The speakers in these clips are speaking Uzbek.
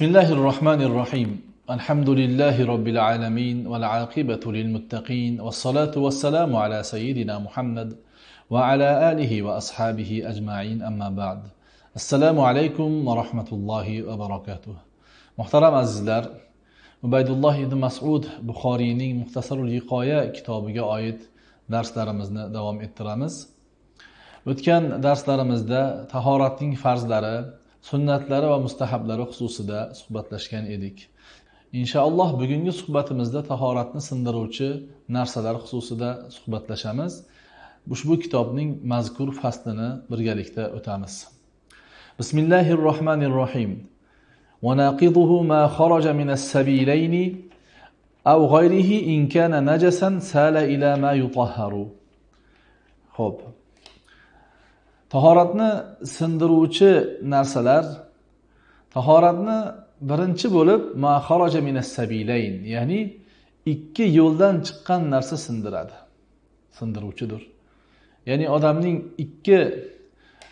بسم الله الرحمن الرحيم الحمد لله رب العالمين والعاقبة للمتقين والصلاة والسلام على سيدنا محمد وعلى آله وأصحابه أجمعين أما بعد السلام عليكم ورحمة الله وبركاته محترم azizlar ubaydulloh ibn masud buxoriyning muxtasarul yiqoya kitobiga oid darslarimizni davom ettiramiz. O'tgan darslarimizda tahoratning farzlari sunnatlari va mustahablari xususida suhbatlashgan edik inshaalloh bugungi suhbatimizda tahoratni sindiruvchi narsalar xususida suhbatlashamiz ushbu kitobning mazkur faslini birgalikda o'tamiz bismillahi rohmanir rohim وناقضه ما خرج من السبيلين أو غيره إن كان نجسا سال إلى ما يطهر خب tahoratni sindiruvchi narsalar tahoratni birinchi bo'lib ya'ni ikki yo'ldan chiqqan narsa sindiradi sindiruvchidir. Ya'ni odamning ikki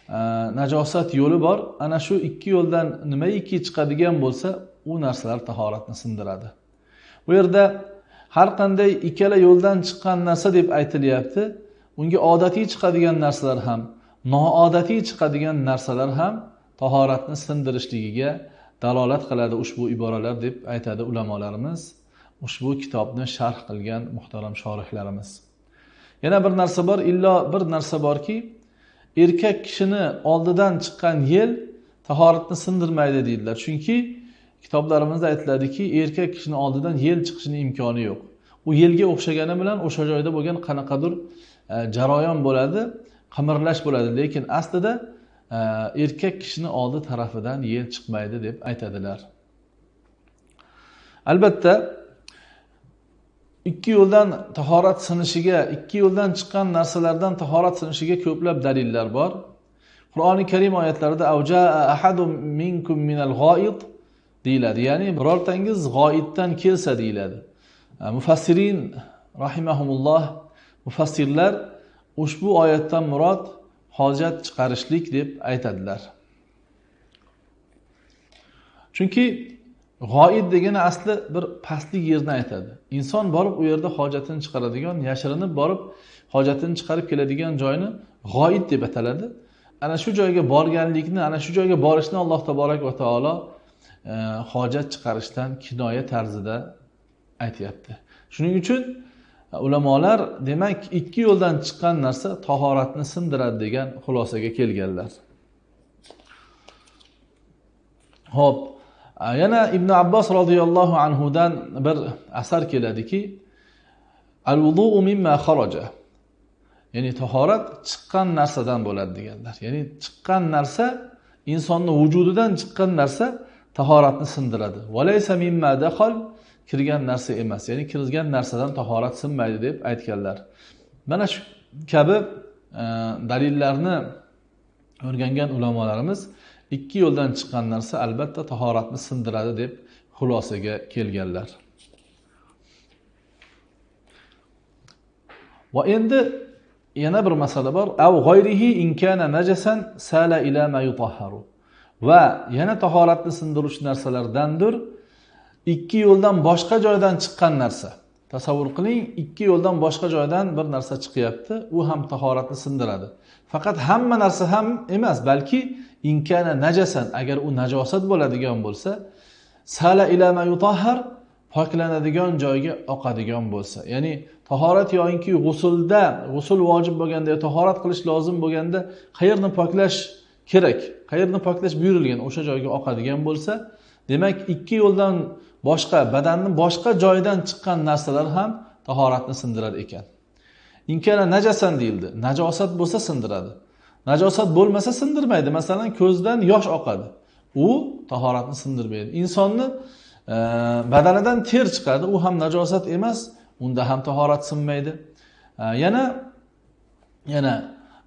e, najosat yo'li bor ana shu ikki yo'ldan nimaiki chiqadigan bo'lsa u narsalar tahoratni sindiradi. Bu yerda har qanday ikkala yo'ldan chiqqan narsa deb aytilyapti unga odatiy chiqadigan narsalar ham noodatiy chiqadigan narsalar ham tahoratni sindirishligiga dalolat qiladi ushbu iboralar deb aytadi ulamolarimiz. Ushbu kitobni sharh qilgan muhtaram shorihlarimiz. Yana bir narsa bor illo bir narsa borki erkak kishini oldidan chiqqan yel tahoratni sindirmaydi deydilar. Chunki kitoblarimizda aytiladiki erkak kishini oldidan yel chiqishini imkoni yo'q. U yelga o'xshagani bilan o'sha joyda bo'lgan qanaqadir e, jarayon bo'ladi. Qimirlash bo'ladi. Lekin aslida e, erkak kishini oldi tarafidan yel chiqmaydi deb aytadilar. Albatta ikki yo'ldan tahorat sinishiga ikki yo'ldan chiqqan narsalardan tahorat sinishiga ko'plab dalillar bor. Qur'oni karim oyatlarida minkum minal g'oid deyiladi. Ya'ni birortangiz g'oiddan kelsa deyiladi. E, mufassirin rahimahumulloh mufassirlar ushbu oyatdan murod hojat chiqarishlik deb aytadilar. Chunki g'oid degani asli bir pastlik yerni aytadi. Inson borib u yerda hojatini chiqaradigan yashirinib borib hojatini chiqarib keladigan joyni g'oid deb ataladi. Ana shu joyga borganlikni ana shu joyga borishni alloh taborak va taolo e, hojat chiqarishdan kinoya tarzida aytyapti. Shuning uchun ulamolar demak ikki yo'ldan chiqqan narsa tahoratni sindiradi degan xulosaga kelganlar. Ho'p yana ibn abbos roziyallohu anhudan bir asar keladiki al mimma xaraja ya'ni tahorat chiqqan narsadan bo'ladi deganlar. Ya'ni chiqqan narsa insonni vujudidan chiqqan narsa tahoratni sindiradi. Mimma daxal kirgan narsa emas ya'ni kirgan narsadan tahorat sinmaydi deb aytganlar. Mana shu kabi e, dalillarni o'rgangan ulamolarimiz ikki yo'ldan chiqqan narsa albatta tahoratni sindiradi deb xulosaga kelganlar. Va endi yana bir masala bor. Av g'oyrihi inkana najasan sala ila ma yutahharu. Va yana tahoratni sindiruvchi narsalardandir. Ikki yo'ldan boshqa joydan chiqqan narsa. Tasavvur qiling ikki yo'ldan boshqa joydan bir narsa chiqyapti u ham tahoratni sindiradi. Faqat hamma narsa ham emas balki inkana najasan agar u najosat bo'ladigan bo'lsa sala ilama yutahhar poklanadigan joyga oqadigan bo'lsa. Ya'ni tahorat yoinki g'usulda g'usul vojib bo'lganda tahorat qilish lozim bo'lganda qayerni poklash kerak? Qayerni poklash buyurilgan o'sha joyga oqadigan bo'lsa demak ikki yo'ldan boshqa badanni boshqa joyidan chiqqan narsalar ham tahoratni sindirar ekan. Inkana najasan deyildi. Najosat bo'lsa sindiradi. Najosat bo'lmasa sindirmaydi. Masalan ko'zdan yosh oqadi. U tahoratni sindirmaydi. Insonni e, badanidan ter chiqadi. U ham najosat emas unda ham tahorat sinmaydi. E, yana yana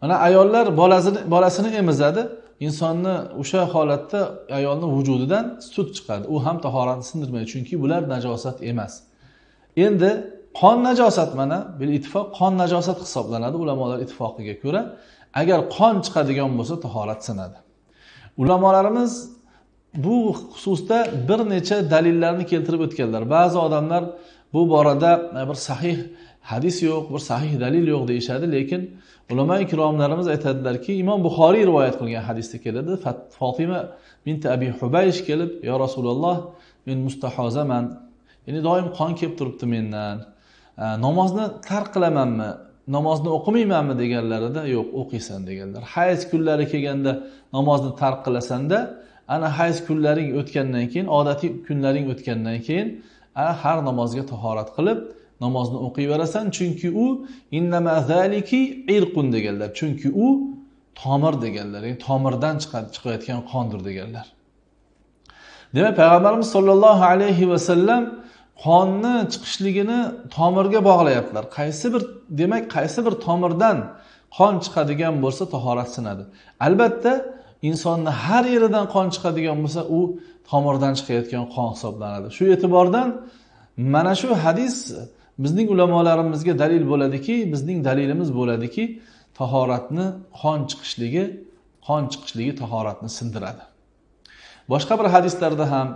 mana ayollar bolasini bolasini emizadi. Insonni o'sha holatda ayolni vujudidan sut chiqadi. U ham tahoratni sindirmaydi chunki bular najosat emas. Endi qon najosat mana bil ittifoq qon najosat hisoblanadi ulamolar ittifoqiga ko'ra. Agar qon chiqadigan bo'lsa tahorat sinadi. Ulamolarimiz bu xususda bir necha dalillarni keltirib o'tganlar. Ba'zi odamlar bu borada bir sahih hadis yo'q bir sahih dalil yo'q deyishadi lekin ulamo ikromlarimiz aytadilarki imom buxoriy rivoyat qilgan hadisda keladi. Fotima binti abi hubaysh kelib yo rasululloh men mustahozaman. Ya'ni doim qon kelib turibdi mendan. Namozni tark qilamanmi? Namozni o'qimaymanmi? deganlarida yo'q o'qiysan deganlar. Hayz kunlari kelganda namozni tark qilasanda ana hayz kunlaring o'tgandan keyin odatiy kunlaring o'tgandan keyin ana har namozga tahorat qilib namozni o'qiyverasan chunki u innamazaliki irqun deganlar. Chunki u tomir deganlar ya'ni tomirdan chiqayotgan qondir deganlar. Demak payg'ambarimiz sollallohu alayhi vasallam qonni chiqishligini tomirga bog'layaptilar. Qaysi bir demak qaysi bir tomirdan qon chiqadigan bo'lsa tahorat sinadi. Albatta insonni har yeridan qon chiqadigan bo'lsa u tomirdan chiqayotgan qon hisoblanadi. Shu e'tibordan mana shu hadis bizning ulamolarimizga dalil bo'ladiki bizning dalilimiz bo'ladiki tahoratni qon chiqishligi qon chiqishligi tahoratni sindiradi. Boshqa bir hadislarda ham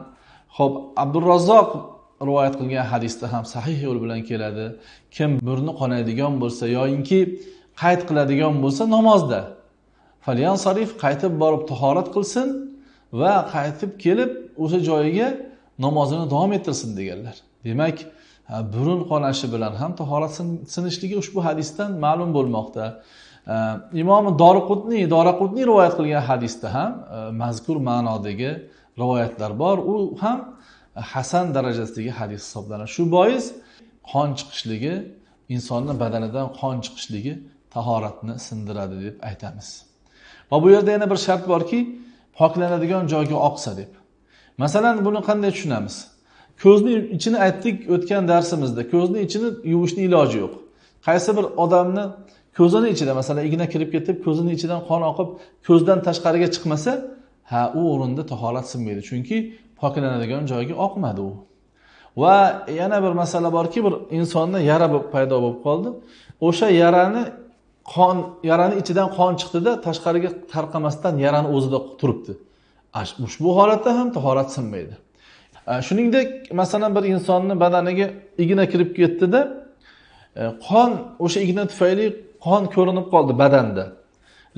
ho'p abdurazzoq rivoyat qilgan hadisda ham sahih yo'l bilan keladi. Kim burni qonaydigan bo'lsa yoyinki qayt qiladigan bo'lsa namozda. Falyan sarif qaytib borib tahorat qilsin va qaytib kelib o'sha joyiga namozini davom ettirsin deganlar. Demak burun qonashi bilan ham tahorat sinishligi ushbu hadisdan ma'lum bo'lmoqda. Imom doriqutniy doraqutniy rivoyat qilgan hadisda ham e, mazkur ma'nodagi rivoyatlar bor. U ham hasan darajasidagi hadis hisoblanadi. Shu bois qon chiqishligi insonni badanidan qon chiqishligi tahoratni sindiradi deb aytamiz. Va bu yerda yana bir shart borki poklanadigan joyga oqsa deb. Masalan buni qanday tushunamiz? Ko'zni ichini aytdik o'tgan darsimizda. Ko'zni ichini yuvishni iloji yo'q. Qaysi bir odamni ko'zini ichida masalan igna kirib ketib ko'zini ichidan qon oqib ko'zdan tashqariga chiqmasa ha u o'rinda tahorat sinmaydi. Chunki poklanadigan joyga oqmadi u. Va yana bir masala borki bir insonda yara paydo bo'lib qoldi. O'sha yarani qon yarani ichidan qon chiqdida tashqariga tarqamasdan yarani o'zida turibdi. Ushbu holatda ham tahorat sinmaydi. Shuningdek masalan bir insonni badaniga igna kirib ketdida e, qon o'sha igna tufayli qon ko'rinib qoldi badanda.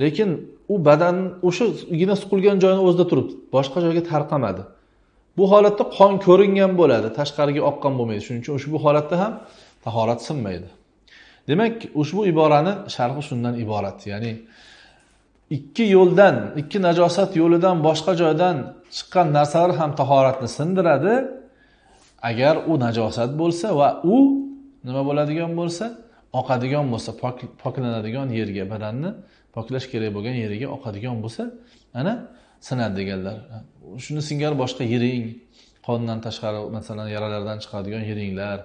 Lekin u badan o'sha igna suqilgan joyini o'zida turibdi boshqa joyga tarqamadi. Bu holatda qon ko'ringan bo'ladi tashqariga oqqan bo'lmaydi. Shuning uchun ushbu holatda ham tahorat sinmaydi. Demak ushbu iborani sharhi shundan iborat. Ya'ni ikki yo'ldan ikki najosat yo'lidan boshqa joydan chiqqan narsalar ham tahoratni sindiradi. Agar u najosat bo'lsa va u nima bo'ladigan bo'lsa oqadigan bo'lsa poklanadigan yerga badanni poklash kerak bo'lgan yeriga oqadigan bo'lsa ana sinadi deganlar. Shuni singari boshqa yiring qondan tashqari masalan yaralardan chiqadigan yiringlar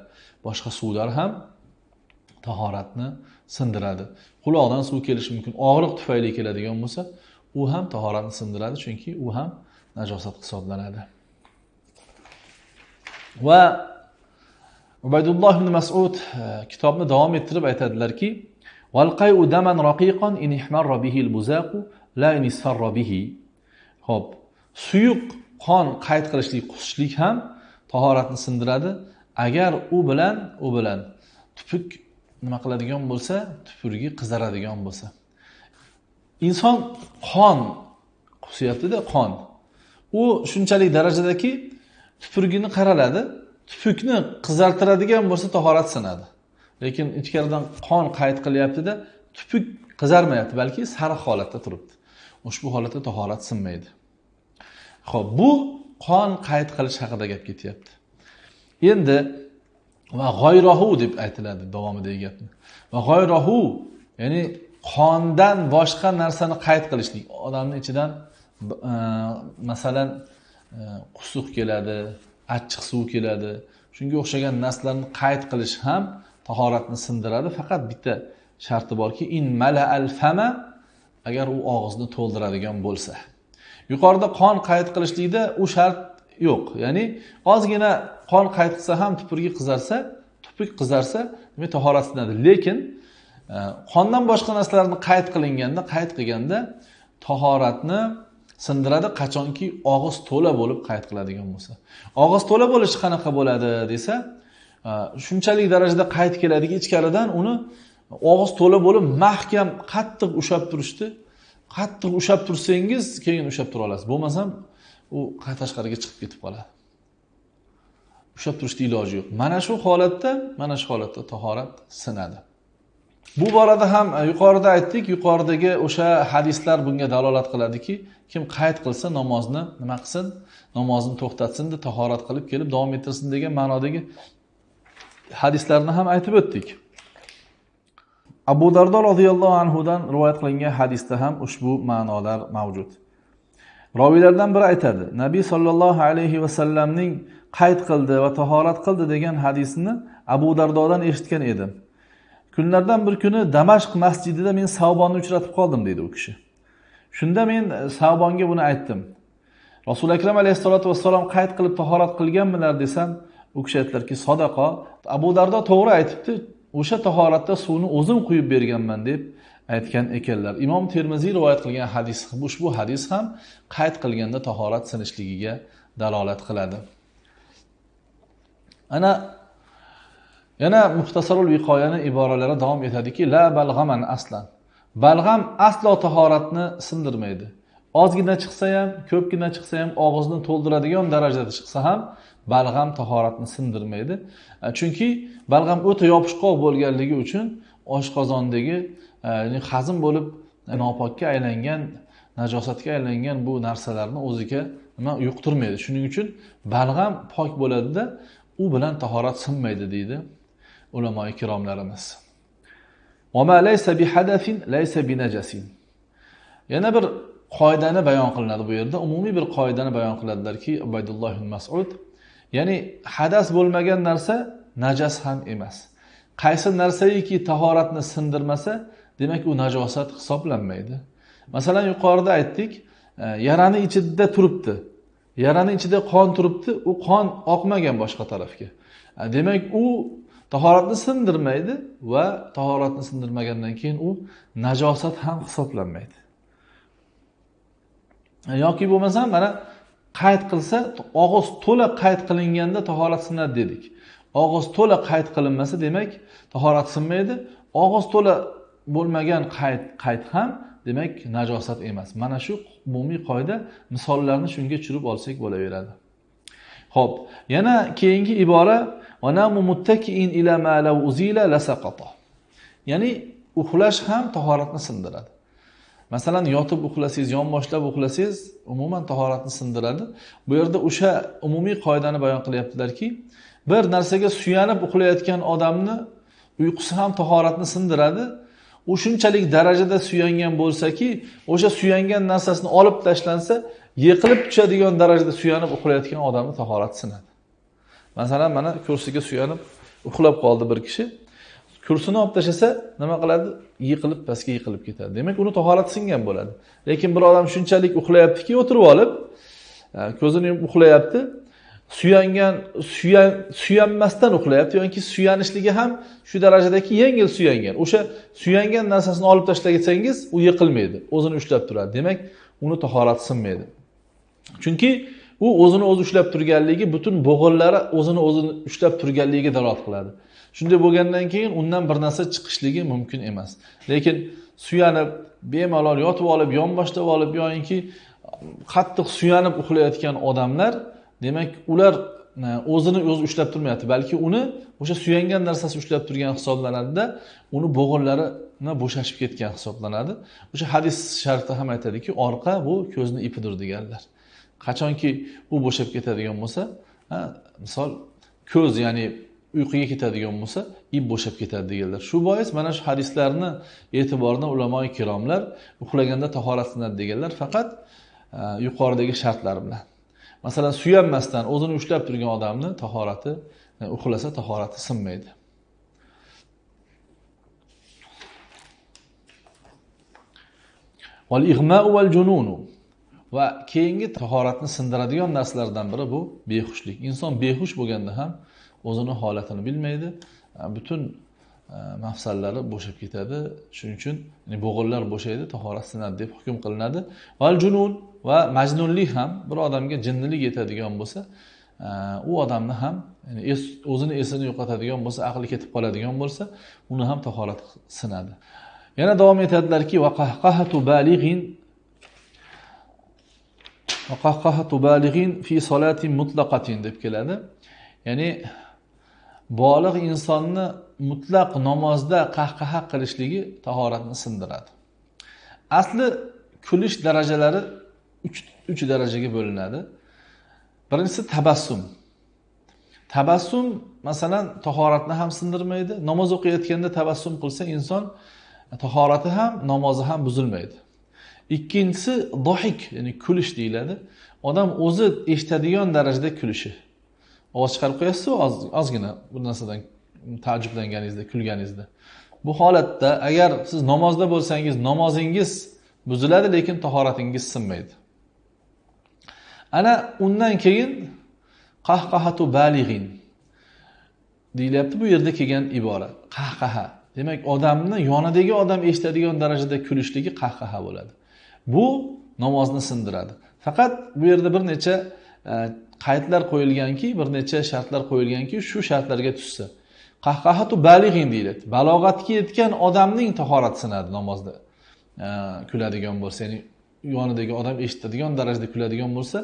boshqa suvlar ham tahoratni sindiradi. Quloqdan suv kelishi mumkin. Og'riq tufayli keladigan bo'lsa u ham tahoratni sindiradi chunki u ham najosat hisoblanadi. Va ubaydulloh ibn masud e, kitobni davom ettirib aytadilarki ho'p suyuq qon qayd qilishlik qusishlik ham tahoratni sindiradi. Agar u bilan u bilan tupuk nima qiladigan bo'lsa tupurgi qizaradigan bo'lsa. Inson qon qusyaptida qon. U shunchalik darajadaki tupurgini qaraladi tupukni qizartiradigan bo'lsa tahorat sinadi lekin ichkaridan qon qayt qilyaptida tupuk qizarmayapti balki sariq holatda turibdi. Ushbu holatda tahorat sinmaydi. Ho'p bu qon qayt qilish haqida gap ketyapti. Endi va g'oyrohu deb aytiladi davomidagi gapni. Va g'oyrohu ya'ni qondan boshqa narsani qayd qilishlik. Odamni ichidan e, masalan e, qusuq keladi achchiq suv keladi. Shunga o'xshagan narsalarni qayd qilish ham tahoratni sindiradi. Faqat bitta sharti borki in mala al fama agar u og'izni to'ldiradigan bo'lsa. Yuqorida qon qayd qilishlikda u shart yo'q. Ya'ni ozgina qon qayd ham tupurgi qizarsa tupuk qizarsa demak tahorat sinadi lekin e, qondan boshqa narsalarni qayt qilinganda qayt qilganda tahoratni sindiradi qachonki og'iz to'la bo'lib qayt qiladigan bo'lsa. Og'iz to'la bo'lishi qanaqa bo'ladi desa e, shunchalik darajada qayt keladiki ichkaridan uni og'iz to'la bo'lib mahkam qattiq ushlab turishdi. Qattiq ushlab tursangiz keyin ushlab tura olasiz. Bo'lmasam u tashqariga chiqib ketib qoladi? Ushlab turishni iloji yo'q. Mana shu holatda mana shu holatda tahorat sinadi. Bu borada ham e, yuqorida aytdik yuqoridagi o'sha hadislar bunga dalolat qiladiki kim qayd qilsa namozni nima qilsin namozni to'xtatsin tahorat qilib kelib davom ettirsin degan ma'nodagi hadislarni ham aytib o'tdik. Abu dardo roziyallohu anhudan rivoyat qilingan hadisda ham ushbu ma'nolar mavjud. Roviylardan biri aytadi nabiy sollallohu alayhi vasallamning qayd qildi va tahorat qildi degan hadisni abu dardodan eshitgan edim. Kunlardan bir kuni damashq masjidida men savbonni uchratib qoldim deydi u kishi. Shunda men e, savbonga buni aytdim. Rasuli akram alayhissalotu vassalom qayd qilib tahorat qilganmilar desam u kishi aytdilarki sadaqo abu dardo to'g'ri aytibdi o'sha tahoratda suvni o'zim quyib berganman deb aytgan ekanlar. Imom termiziy rivoyat qilgan hadis ushbu hadis ham qayd qilganda tahorat sinishligiga dalolat qiladi. Ana yana muxtasarul viqoyani iboralari davom etadiki la balg'aman aslan. Balg'am aslo tahoratni sindirmaydi. Ozgina chiqsa ham ko'pgina chiqsa ham og'izni to'ldiradigan darajada chiqsa ham balg'am tahoratni sindirmaydi. Chunki balg'am o'ta yopishqoq bo'lganligi uchun oshqozondagi Э, hazm bo'lib e, nopokka aylangan najosatga aylangan bu narsalarni o'ziga nima yuqtirmaydi. Shuning uchun balg'am pok bo'ladida u bilan tahorat sinmaydi deydi ulamo ikromlarimiz yana bir qoidani bayon qilinadi bu yerda. Umumiy bir qoidani bayon qiladilarki ubaydulloh masud ya'ni hadas bo'lmagan narsa najas ham emas. Qaysi narsaiki tahoratni sindirmasa demak u najosat hisoblanmaydi. Masalan yuqorida aytdik e, yarani ichida turibdi. Yarani ichida qon turibdi u qon oqmagan boshqa tarafga. E, demak u tahoratni sindirmaydi va tahoratni sindirmagandan keyin u najosat ham hisoblanmaydi. E, yoki bo'lmasam mana qayd qilsa og'iz to'la qayd qilinganda tahorat sinadi dedik. Og'iz to'la qayd qilinmasa demak tahorat sinmaydi. Og'iz to'la bo'lmagan qayt qayt ham demak najosat emas. Mana shu umumiy qoida misollarni shunga tushirib olsak bo'laveradi. Ho'p yana keyingi ibora ya'ni uxlash ham tahoratni sindiradi. Masalan yotib uxlasangiz yonboshlab uxlasangiz umuman tahoratni sindiradi. Bu yerda o'sha umumiy qoidani bayon qilyaptilarki bir narsaga suyanib uxlayotgan odamni uyqusi ham tahoratni sindiradi u shunchalik darajada suyangan bo'lsaki o'sha suyangan narsasini olib tashlansa yiqilib tushadigan darajada suyanib uxlayotgan odamni tahorati sinadi. Masalan mana kursiga suyanib uxlab qoldi bir kishi. Kursini olib tashlasa nima qiladi? Yiqilib pastga yiqilib ketadi. Demak uni tahorati singan bo'ladi. Lekin bir odam shunchalik uxlayaptiki o'tirib olib e, ko'zini yumib uxlayapti. Suyangan suyan suyanmasdan uxlayapti yoki suyanishligi ham shu darajadaki yengil suyangan. O'sha suyangan narsasini olib tashlasangiz u yiqilmaydi o'zini ushlab turadi. Demak uni tahorati sinmaydi chunki u o'zini o'zi ushlab turganligi butun bo'g'inlari o'zini o'zini ushlab turganligiga dalolat qiladi. Shunday bo'lgandan keyin undan bir narsa chiqishligi mumkin emas. Lekin suyanib bemalol yotib olib yonboshlab olib yoyinki qattiq suyanib uxlayotgan odamlar demak ular e, o'zini o'zi ushlab turmayapti. Balki uni o'sha suyangan narsasi ushlab turgan hisoblanadida uni bo'g'inlarini bo'shashib ketgan hisoblanadi. O'sha hadis sharifda ham aytadiki orqa bu ko'zni ipidir deganlar. Qachonki u bo'shab ketadigan bo'lsa misol ko'z ya'ni uyquga ketadigan bo'lsa ip bo'shab ketadi deganlar. Shu bois mana shu hadislarni e'tiboridan ulamo kiromlar uxlaganda tahoratlanadi deganlar faqat e, yuqoridagi shartlar bilan. Masalan suyanmasdan o'zini ushlab turgan odamni tahorati e, uxlasa tahorati sinmaydi. Va keyingi tahoratni sindiradigan narsalardan biri bu behushlik. Inson behush bo'lganda ham o'zini holatini bilmaydi. E, Butun Э, mafsallari bo'shab ketadi. Shuning uchun bo'g'inlar bo'shaydi tahorat sinadi deb hukm qilinadi. Val junun va majnunlik ham bir odamga jinnilik yetadigan bo'lsa e, u odamni ham ya'ni o'zini esini yo'qotadigan bo'lsa aqli ketib qoladigan bo'lsa uni ham tahorat sinadi yana davom etadilarki va qahqahatu balig'in fi solatin mutlaqatin deb keladi. Ya'ni bolig' insonni mutlaq namozda qahqaha qilishligi tahoratni sindiradi. Asli kulish darajalari uch uch darajaga bo'linadi. Birinchisi tabassum. Tabassum masalan tahoratni ham sindirmaydi. Namoz o'qiyotganda tabassum qilsa inson e, tahorati ham namozi ham buzilmaydi. Ikkinchisi dohik ya'ni kulish deyiladi. Odam o'zi eshitadigan darajada kulishi. Ovoz chiqarib qo'yasizu ozgina bu narsadan taajjublanganingizda kulganingizda. Bu holatda agar siz namozda bo'lsangiz namozingiz buziladi lekin tahoratingiz sinmaydi. Ana undan keyin qahqahatu balig'in deyilyapti bu yerda kelgan ibora qahqaha. Demak odamni yonidagi odam eshitadigan darajada kulishligi qahqaha bo'ladi. Bu namozni sindiradi. Faqat bu yerda bir necha Э, qaydlar qo'yilganki bir necha shartlar qo'yilganki shu shartlarga tushsa. Qahqahatu balig'in deyiladi. Balog'atga yetgan odamning tahorati sinadi namozda. Э, kuladigan bo'lsa ya'ni yonidagi odam eshitadigan darajada kuladigan bo'lsa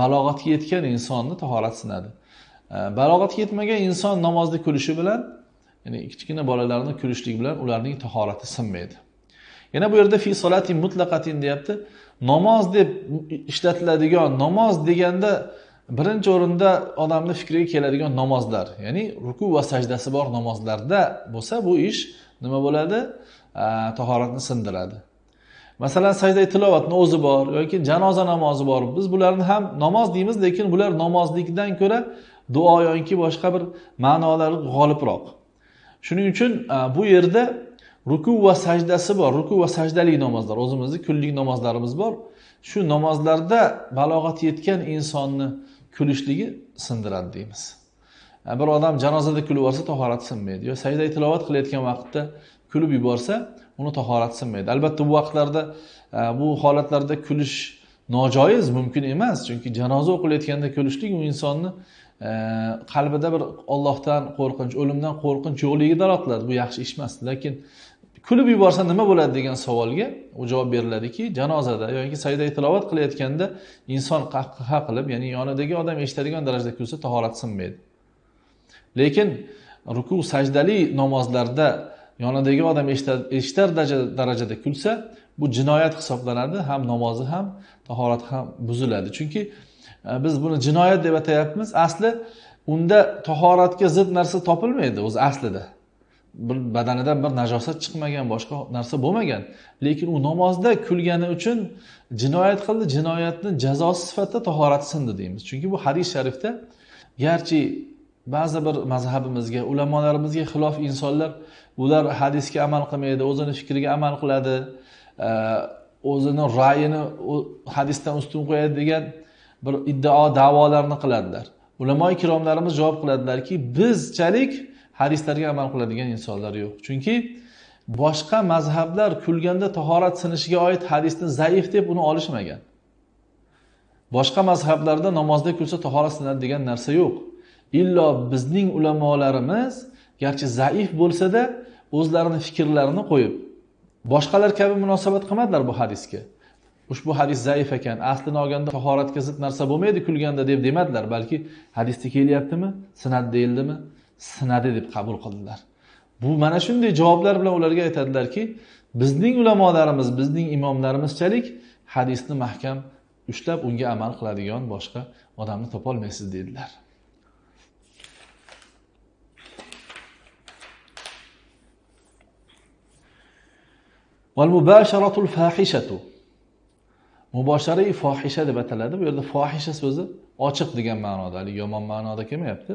balog'atga yetgan insonni tahorati sinadi. Э, balog'atga yetmagan inson namozda kulishi bilan ya'ni kichkina bolalarni kulishlik bilan ularning tahorati sinmaydi. Yana bu yerda fi solati mutlaqatin deyapti. Namoz deb ishlatiladigan namoz deganda birinchi o'rinda odamni fikriga keladigan namozlar ya'ni ruku va sajdasi bor namozlarda bo'lsa bu ish nima bo'ladi? Tahoratni sindiradi. Masalan sajda tilovatni o'zi bor yoki janoza namozi bor biz bularni ham namoz deymiz lekin bular namozlikdan ko'ra duo yoki boshqa bir ma'nolari g'olibroq. Shuning uchun bu yerda ruku va sajdasi bor ruku va sajdali namozlar o'zimizni kunlik namozlarimiz bor. Shu namozlarda balog'at yetgan insonni kulishligi sindiradi deymiz. E, bir odam janozada kulib yuborsa tahorati sinmaydi. Yo sajda tilovat qilayotgan vaqtda kulib yuborsa uni tahorati sinmaydi. Albatta bu vaqtlarda e, bu holatlarda kulish nojoiz mumkin emas. Chunki janoza o'qilayotganda kulishlik u insonni e, qalbida bir ollohdan qo'rqinch o'limdan qo'rqinch yo'qligiga dalolat qiladi bu yaxshi ish emas. Lekin kulib yuborsa nima bo'ladi degan savolga u javob beriladiki janozada yoki sajda tilovat qilayotganda inson qahqaha qilib ya'ni yonidagi odam eshitadigan darajada kulsa tahorati sinmaydi lekin ruku sajdali namozlarda yonidagi odam eshitar darajada kulsa bu jinoyat hisoblanadi ham namozi ham tahorati ham buziladi. Chunki e, biz buni jinoyat deb atayapmiz. Asli unda tahoratga zid narsa topilmaydi o'zi aslida. Bir badanidan bir najosat chiqmagan boshqa narsa bo'lmagan. Lekin u namozda kulgani uchun jinoyat qildi jinoyatni jazosi sifatida tahorati sindi deymiz. Chunki bu hadis sharifda garchi ba'zi bir mazhabimizga ulamolarimizga xilof insonlar ular hadisga amal qilmaydi o'zini fikriga amal qiladi e, o'zini ra'yini hadisdan ustun qo'yadi degan bir iddao davolarni qiladilar. Ulamo ikromlarimiz javob qiladilarki bizchalik hadislarga amal qiladigan insonlar yo'q. Chunki boshqa mazhablar kulganda tahorat sinishiga oid hadisni zaif deb uni olishmagan. Boshqa mazhablarda namozda kulsa tahorat sinadi degan narsa yo'q. Illo bizning ulamolarimiz garchi zaif bo'lsada o'zlarini fikrlarini qo'yib boshqalar kabi munosabat qilmadilar bu hadisga. Ushbu hadis zaif ekan aslini olganda tahoratga zid narsa bo'lmaydi kulganda deb demadilar balki hadisda kelyaptimi sinadi deyildimi? Sinadi deb qabul qildilar. Bu mana shunday javoblar bilan ularga aytadilarki bizning ulamolarimiz bizning imomlarimizchalik hadisni mahkam ushlab unga amal qiladigan boshqa odamni topolmaysiz dedilar. Mubasharatul fahishatu. Mubosharai fohisha deb ataladi. Bu yerda fohisha so'zi ochiq degan ma'noda yomon ma'noda kelmayapti.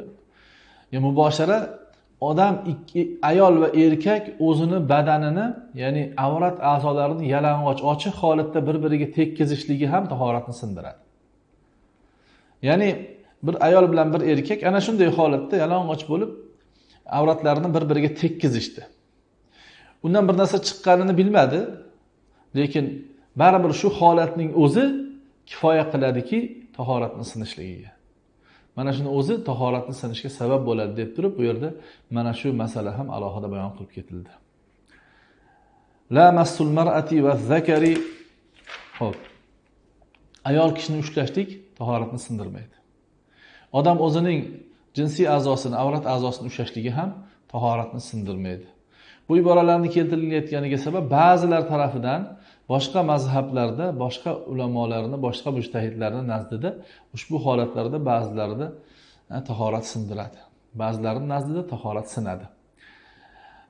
Muboshara odam ikki ayol va erkak o'zini badanini ya'ni avrat a'zolarini yalang'och ochiq holatda bir biriga tekkizishligi ham tahoratni sindiradi. Ya'ni bir ayol bilan bir erkak ana shunday holatda yalang'och bo'lib avratlarini bir biriga tekkizishdi. Undan bir narsa chiqqanini bilmadi lekin baribir shu holatning o'zi kifoya qiladiki tahoratni sinishligiga mana shuni o'zi tahoratni sinishga sabab bo'ladi deb turib bu yerda mana shu masala ham alohida bayon qilib ketildi. La massul mar'ati va zakari. Ho'p ayol kishini ushlashlik tahoratni sindirmaydi. Odam o'zining jinsiy a'zosini avrat a'zosini ushlashligi ham tahoratni sindirmaydi. Bu iboralarni keltirilayotganiga sabab ba'zilar tarafidan boshqa mazhablarda boshqa ulamolarni boshqa mujtahidlarni nazdida ushbu holatlarda ba'zilarida tahorat sindiradi. Ba'zilarini nazdida tahorat sinadi.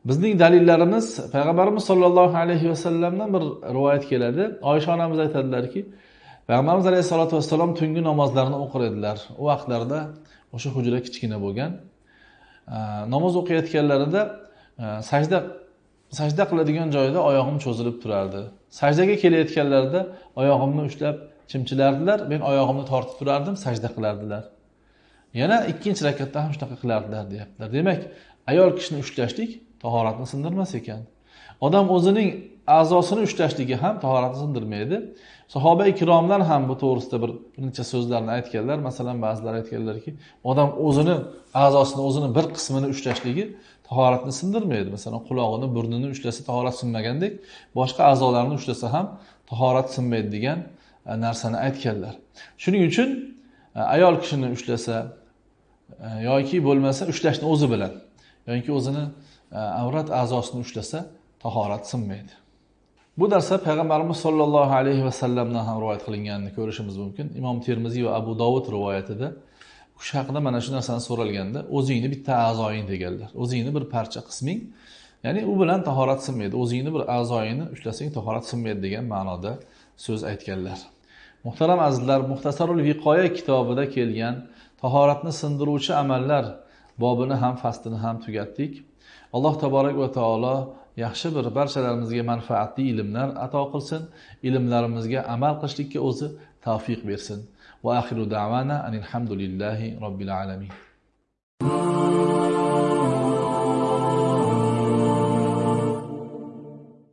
Bizning dalillarimiz payg'ambarimiz sollallohu alayhi vasallamdan bir rivoyat keladi. Oysha onamiz aytadilarki payg'ambarimiz alayhissalotu vassalom tungi namozlarni o'qir edilar. U vaqtlarda o'sha hujra kichkina bo'lgan. Namoz o'qiyotganlarida sajda sajda qiladigan joyda oyog'im cho'zilib turardi. Sajdaga kelayotganlarida oyog'imni ushlab chimchilardilar men oyog'imni tortib turardim sajda qilardilar. Yana ikkinchi rakatda ham shunaqa qilardilar deyaptilar. Demak ayol kishini ushlashlik tahoratni sindirmas ekan. Odam o'zining a'zosini ushlashligi ham tahoratni sindirmaydi. Sahoba ikromlar ham bu to'g'risida bir necha so'zlarni aytganlar. Masalan ba'zilar aytganlarki odam o'zini a'zosini o'zini bir qismini ushlashligi tahoratni sindirmaydi. Masalan qulog'ini burnini ushlasa tahorat sinmagandek boshqa a'zolarni ushlasa ham tahorat sinmaydi degan e, narsani aytganlar. Shuning uchun e, ayol kishini ushlasa e, yoki bo'lmasa ushlashni o'zi bilan yoki o'zini avrat a'zosini ushlasa tahorat sinmaydi. Bu narsa payg'ambarimiz sollallohu alayhi vasallamdan ham rivoyat qilinganini ko'rishimiz mumkin. Imom termiziy va abu dovud rivoyatida o'sha haqida mana shu narsani so'ralganda o'zingni bitta a'zoying deganlar. O'zingni bir parcha qisming ya'ni u bilan tahorat sinmaydi o'zingni bir a'zoyingni ushlasang tahorat sinmaydi degan ma'noda so'z aytganlar. Muhtaram azizlar muxtasarul viqoya kitobida kelgan tahoratni sindiruvchi amallar bobini ham faslini ham tugatdik. Alloh taborak va taolo yaxshi bir barchalarimizga manfaatli ilmlar ato qilsin ilmlarimizga amal qilishlikka o'zi tavfiq bersin. وآخر دعوانا أن الحمد لله رب العالمين.